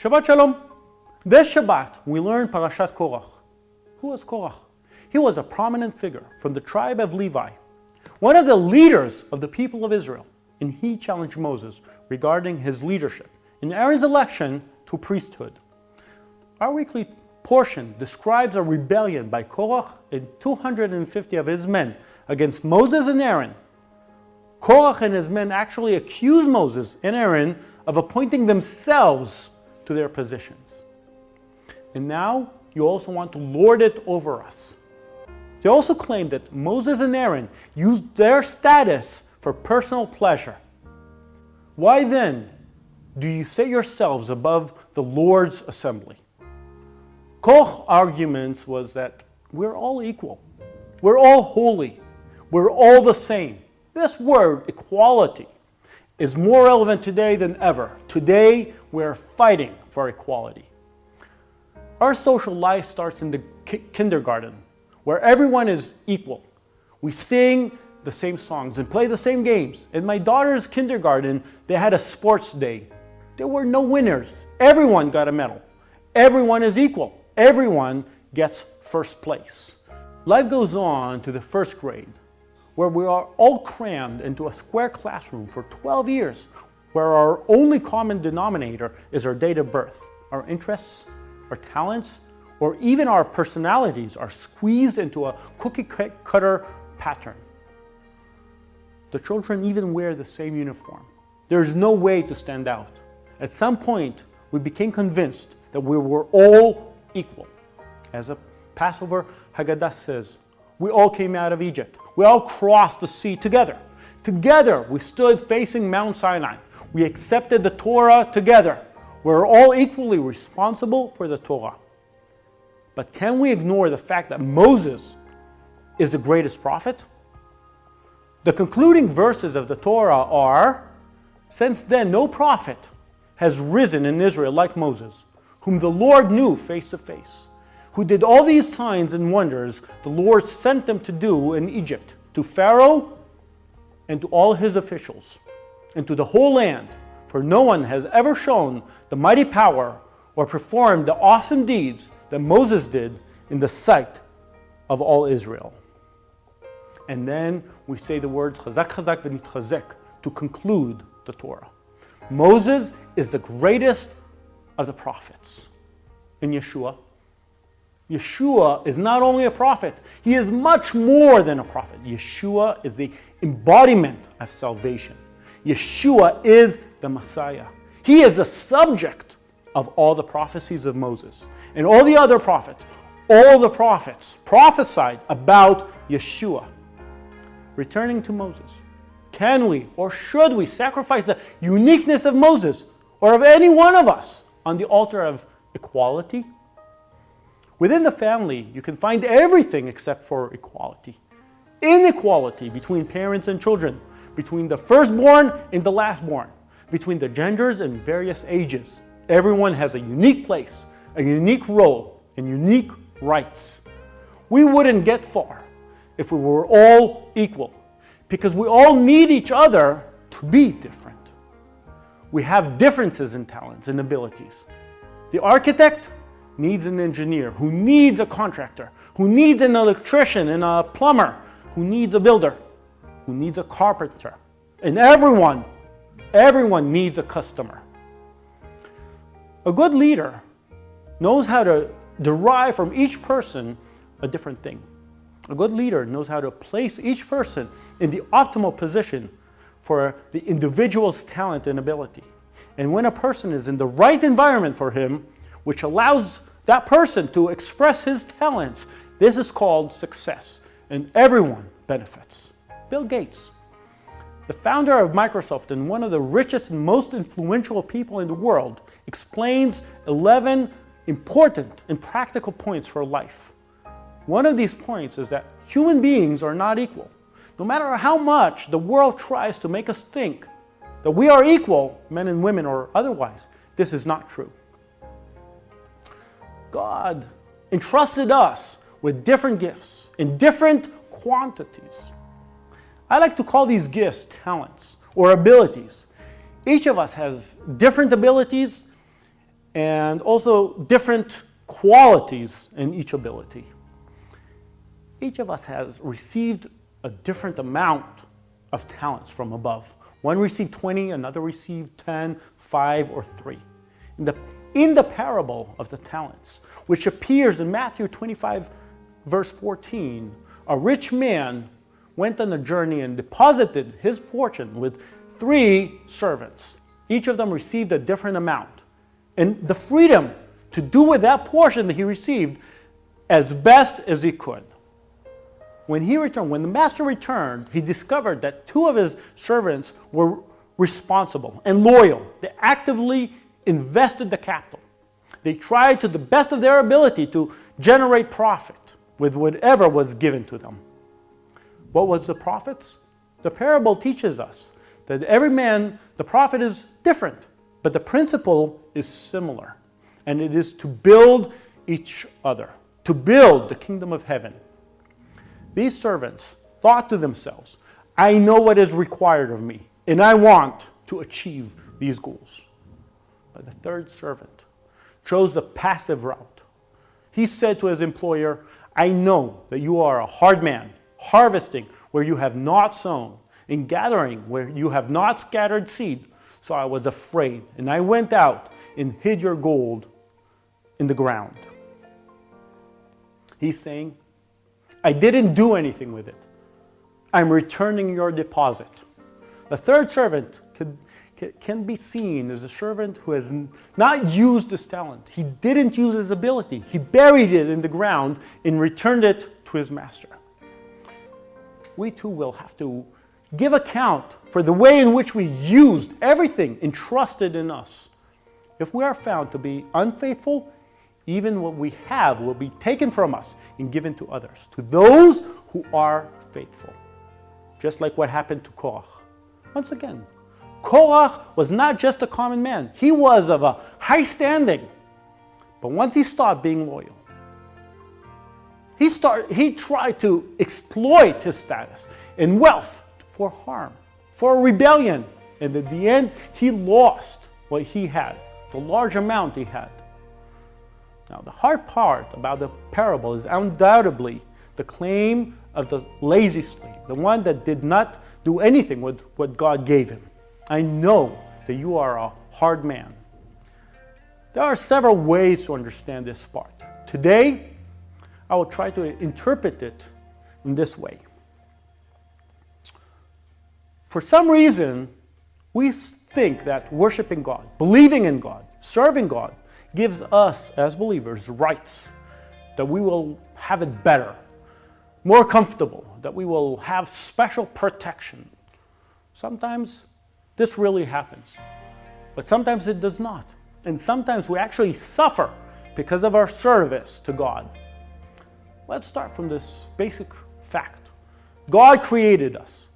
Shabbat Shalom. This Shabbat, we learn Parashat Korach. Who was Korach? He was a prominent figure from the tribe of Levi, one of the leaders of the people of Israel, and he challenged Moses regarding his leadership in Aaron's election to priesthood. Our weekly portion describes a rebellion by Korach and 250 of his men against Moses and Aaron. Korach and his men actually accuse Moses and Aaron of appointing themselves to their positions. And now you also want to lord it over us. They also claim that Moses and Aaron used their status for personal pleasure. Why then do you set yourselves above the Lord's assembly? Korach's argument was that we're all equal. We're all holy. We're all the same. This word, equality, is more relevant today than ever. Today, we're fighting for equality. Our social life starts in the kindergarten, where everyone is equal. We sing the same songs and play the same games. In my daughter's kindergarten, they had a sports day. There were no winners. Everyone got a medal. Everyone is equal everyone gets first place. Life goes on to the first grade, where we are all crammed into a square classroom for 12 years, where our only common denominator is our date of birth. Our interests, our talents, or even our personalities are squeezed into a cookie cutter pattern. The children even wear the same uniform. There's no way to stand out. At some point, we became convinced that we were all equal. As a Passover Haggadah says, we all came out of Egypt. We all crossed the sea together. Together, we stood facing Mount Sinai. We accepted the Torah together. We're all equally responsible for the Torah. But can we ignore the fact that Moses is the greatest prophet? The concluding verses of the Torah are, Since then no prophet has risen in Israel like Moses, whom the Lord knew face to face, who did all these signs and wonders the Lord sent them to do in Egypt, to Pharaoh and to all his officials, and to the whole land, for no one has ever shown the mighty power or performed the awesome deeds that Moses did in the sight of all Israel. And then we say the words chazak chazak v'nitchazek to conclude the Torah. Moses is the greatest of the prophets in Yeshua. Yeshua is not only a prophet, he is much more than a prophet. Yeshua is the embodiment of salvation. Yeshua is the Messiah. He is the subject of all the prophecies of Moses. And all the other prophets, all the prophets prophesied about Yeshua. Returning to Moses, can we or should we sacrifice the uniqueness of Moses or of any one of us on the altar of equality. Within the family, you can find everything except for equality. Inequality between parents and children, between the firstborn and the lastborn, between the genders and various ages. Everyone has a unique place, a unique role, and unique rights. We wouldn't get far if we were all equal, because we all need each other to be different we have differences in talents and abilities. The architect needs an engineer, who needs a contractor, who needs an electrician and a plumber, who needs a builder, who needs a carpenter. And everyone, everyone needs a customer. A good leader knows how to derive from each person a different thing. A good leader knows how to place each person in the optimal position for the individual's talent and ability. And when a person is in the right environment for him, which allows that person to express his talents, this is called success, and everyone benefits. Bill Gates, the founder of Microsoft and one of the richest and most influential people in the world, explains 11 important and practical points for life. One of these points is that human beings are not equal. No matter how much the world tries to make us think that we are equal, men and women or otherwise, this is not true. God entrusted us with different gifts in different quantities. I like to call these gifts talents or abilities. Each of us has different abilities and also different qualities in each ability. Each of us has received a different amount of talents from above. One received 20, another received 10, 5, or 3. In the, in the parable of the talents, which appears in Matthew 25, verse 14, a rich man went on a journey and deposited his fortune with three servants. Each of them received a different amount. And the freedom to do with that portion that he received as best as he could. When he returned, when the master returned, he discovered that two of his servants were responsible and loyal. They actively invested the capital. They tried to the best of their ability to generate profit with whatever was given to them. What was the profits? The parable teaches us that every man, the profit is different, but the principle is similar. And it is to build each other, to build the kingdom of heaven. These servants thought to themselves, I know what is required of me, and I want to achieve these goals. But the third servant chose the passive route. He said to his employer, I know that you are a hard man, harvesting where you have not sown, and gathering where you have not scattered seed. So I was afraid, and I went out and hid your gold in the ground. He's saying, I didn't do anything with it. I'm returning your deposit. The third servant can, can be seen as a servant who has not used his talent. He didn't use his ability. He buried it in the ground and returned it to his master. We too will have to give account for the way in which we used everything entrusted in us. If we are found to be unfaithful, even what we have will be taken from us and given to others, to those who are faithful. Just like what happened to Korach. Once again, Korach was not just a common man. He was of a high standing. But once he stopped being loyal, he, start, he tried to exploit his status and wealth for harm, for rebellion. And at the end, he lost what he had, the large amount he had. Now, the hard part about the parable is undoubtedly the claim of the lazy slave, the one that did not do anything with what God gave him. I know that you are a hard man. There are several ways to understand this part. Today, I will try to interpret it in this way. For some reason, we think that worshiping God, believing in God, serving God, gives us as believers rights, that we will have it better, more comfortable, that we will have special protection. Sometimes this really happens, but sometimes it does not. And sometimes we actually suffer because of our service to God. Let's start from this basic fact. God created us.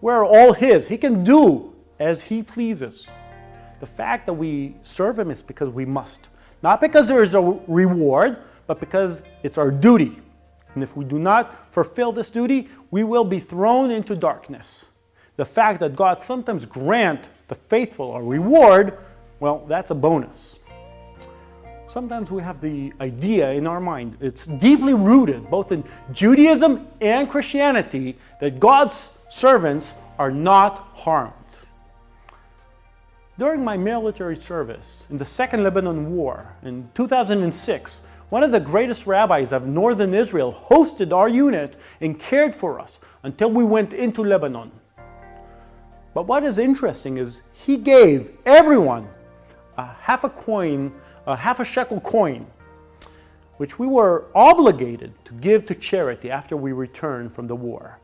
We're all His. He can do as He pleases. The fact that we serve Him is because we must. Not because there is a reward, but because it's our duty. And if we do not fulfill this duty, we will be thrown into darkness. The fact that God sometimes grant the faithful a reward, well, that's a bonus. Sometimes we have the idea in our mind, it's deeply rooted both in Judaism and Christianity, that God's servants are not harmed. During my military service in the Second Lebanon War in 2006, one of the greatest rabbis of northern Israel hosted our unit and cared for us until we went into Lebanon. But what is interesting is he gave everyone a half a coin, a half a shekel coin, which we were obligated to give to charity after we returned from the war.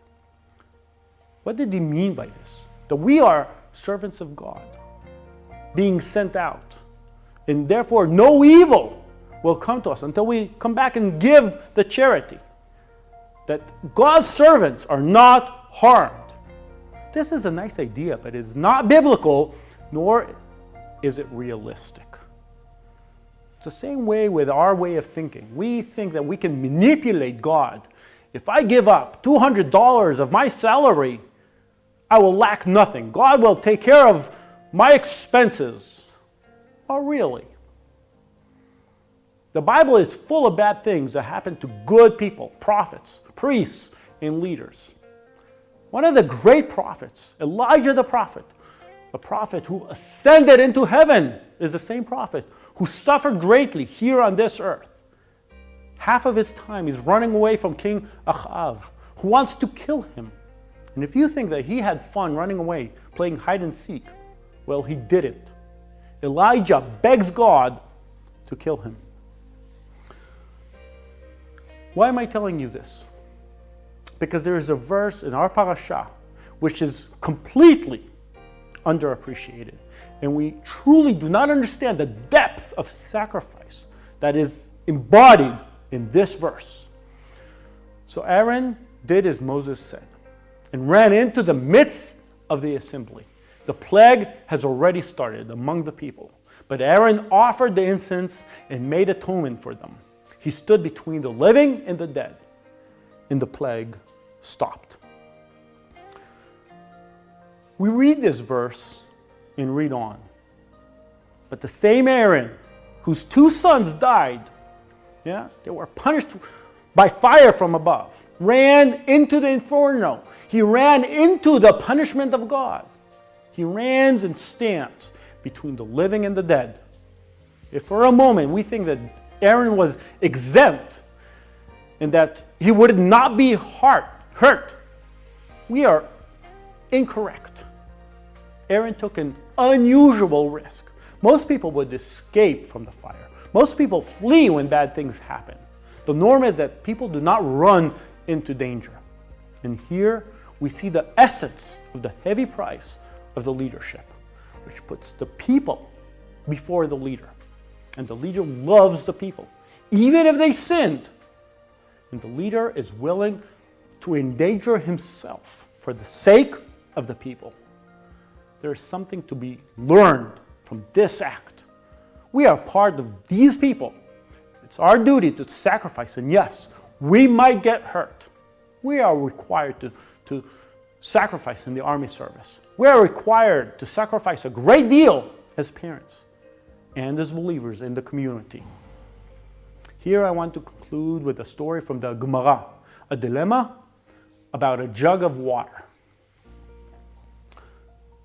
What did he mean by this? That we are servants of God being sent out. And therefore, no evil will come to us until we come back and give the charity. That God's servants are not harmed. This is a nice idea, but it's not biblical, nor is it realistic. It's the same way with our way of thinking. We think that we can manipulate God. If I give up $200 of my salary, I will lack nothing. God will take care of my expenses. Oh, really? The Bible is full of bad things that happen to good people, prophets, priests, and leaders. One of the great prophets, Elijah the prophet, a prophet who ascended into heaven, is the same prophet who suffered greatly here on this earth. Half of his time he's running away from King Achav, who wants to kill him. And if you think that he had fun running away, playing hide and seek, well, he did it. Elijah begs God to kill him. Why am I telling you this? Because there is a verse in our parasha which is completely underappreciated. And we truly do not understand the depth of sacrifice that is embodied in this verse. So Aaron did as Moses said and ran into the midst of the assembly. The plague has already started among the people, but Aaron offered the incense and made atonement for them. He stood between the living and the dead, and the plague stopped. We read this verse and read on. But the same Aaron, whose two sons died, yeah, they were punished by fire from above, ran into the inferno. He ran into the punishment of God. He ran and stands between the living and the dead. If for a moment we think that Aaron was exempt and that he would not be hurt, hurt, we are incorrect. Aaron took an unusual risk. Most people would escape from the fire. Most people flee when bad things happen. The norm is that people do not run into danger. And here we see the essence of the heavy price of the leadership, which puts the people before the leader. And the leader loves the people, even if they sinned. And the leader is willing to endanger himself for the sake of the people. There is something to be learned from this act. We are part of these people. It's our duty to sacrifice, and yes, we might get hurt. We are required to, to sacrifice in the army service. We are required to sacrifice a great deal as parents and as believers in the community. Here I want to conclude with a story from the Gemara, a dilemma about a jug of water.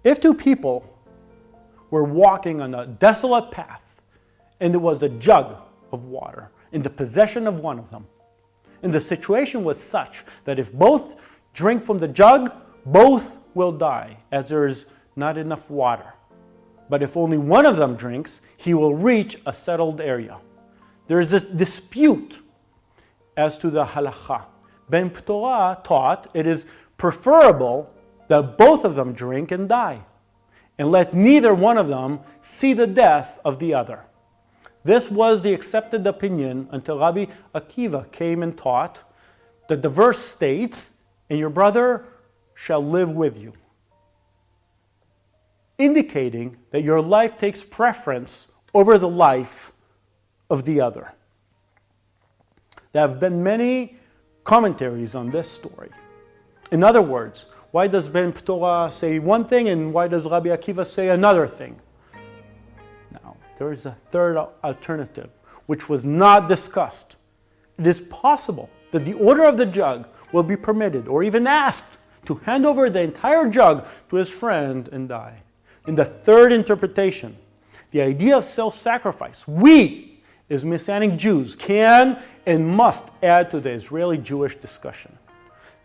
If two people were walking on a desolate path and there was a jug of water in the possession of one of them, and the situation was such that if both drink from the jug, both will die as there is not enough water. But if only one of them drinks, he will reach a settled area. There is a dispute as to the halacha. Ben Ptora taught it is preferable that both of them drink and die, and let neither one of them see the death of the other. This was the accepted opinion until Rabbi Akiva came and taught that the verse states, and your brother shall live with you, indicating that your life takes preference over the life of the other. There have been many commentaries on this story. In other words, why does Ben Ptora say one thing and why does Rabbi Akiva say another thing? Now, there is a third alternative, which was not discussed. It is possible that the order of the jug will be permitted or even asked to hand over the entire jug to his friend and die. In the third interpretation, the idea of self-sacrifice, we, as Messianic Jews, can and must add to the Israeli-Jewish discussion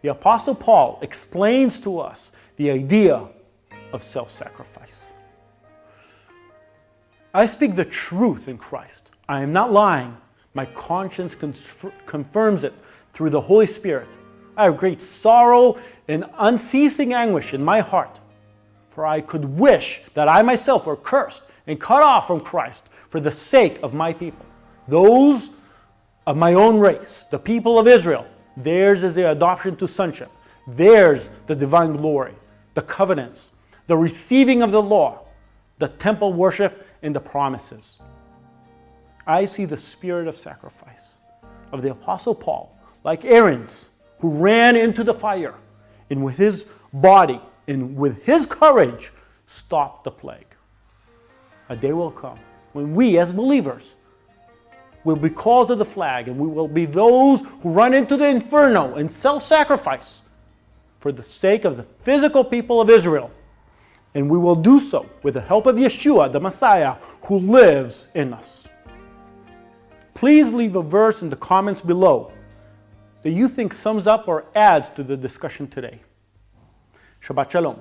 the Apostle Paul explains to us the idea of self-sacrifice. I speak the truth in Christ. I am not lying. My conscience confirms it through the Holy Spirit. I have great sorrow and unceasing anguish in my heart, for I could wish that I myself were cursed and cut off from Christ for the sake of my people, those of my own race, the people of Israel, Theirs is the adoption to sonship. Theirs the divine glory, the covenants, the receiving of the law, the temple worship, and the promises. I see the spirit of sacrifice of the Apostle Paul, like Aaron's, who ran into the fire and with his body and with his courage stopped the plague. A day will come when we as believers will be called to the flag, and we will be those who run into the inferno and self sacrifice for the sake of the physical people of Israel. And we will do so with the help of Yeshua, the Messiah, who lives in us. Please leave a verse in the comments below that you think sums up or adds to the discussion today. Shabbat Shalom.